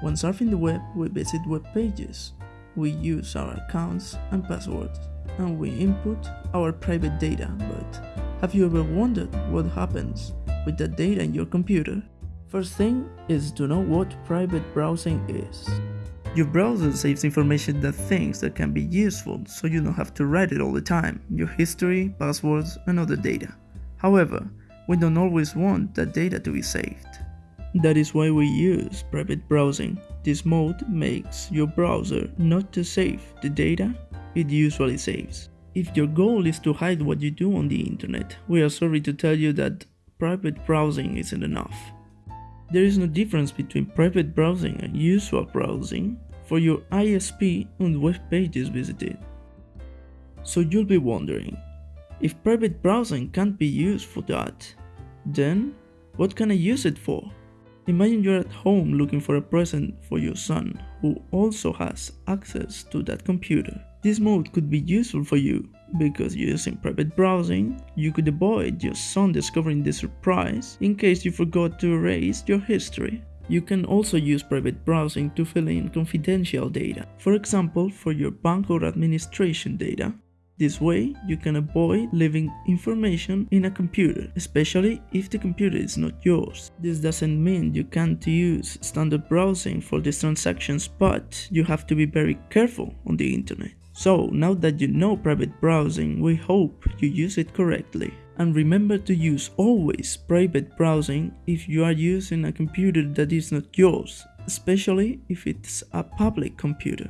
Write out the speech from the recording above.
When surfing the web, we visit web pages. We use our accounts and passwords, and we input our private data, but have you ever wondered what happens with that data in your computer? First thing is to know what private browsing is. Your browser saves information that things that can be useful so you don't have to write it all the time, your history, passwords and other data. However, we don't always want that data to be saved. That is why we use private browsing. This mode makes your browser not to save the data it usually saves. If your goal is to hide what you do on the internet, we are sorry to tell you that private browsing isn't enough. There is no difference between private browsing and usual browsing for your ISP and web pages visited. So you'll be wondering, if private browsing can't be used for that, then what can I use it for? Imagine you're at home looking for a present for your son who also has access to that computer. This mode could be useful for you because using private browsing, you could avoid your son discovering the surprise in case you forgot to erase your history. You can also use private browsing to fill in confidential data, for example for your bank or administration data. This way, you can avoid leaving information in a computer, especially if the computer is not yours. This doesn't mean you can't use standard browsing for these transactions, but you have to be very careful on the internet. So, now that you know private browsing, we hope you use it correctly. And remember to use always private browsing if you are using a computer that is not yours, especially if it's a public computer.